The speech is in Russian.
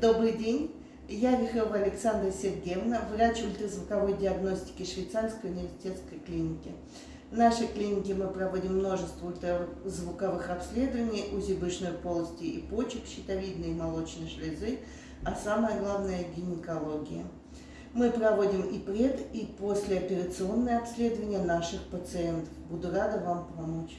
Добрый день. Я Вихрова Александра Сергеевна, врач ультразвуковой диагностики Швейцарской университетской клиники. В нашей клинике мы проводим множество ультразвуковых обследований УЗИ брюшной полости и почек, щитовидной и молочной железы, а самое главное – гинекология. Мы проводим и пред, и послеоперационные обследования наших пациентов. Буду рада вам помочь.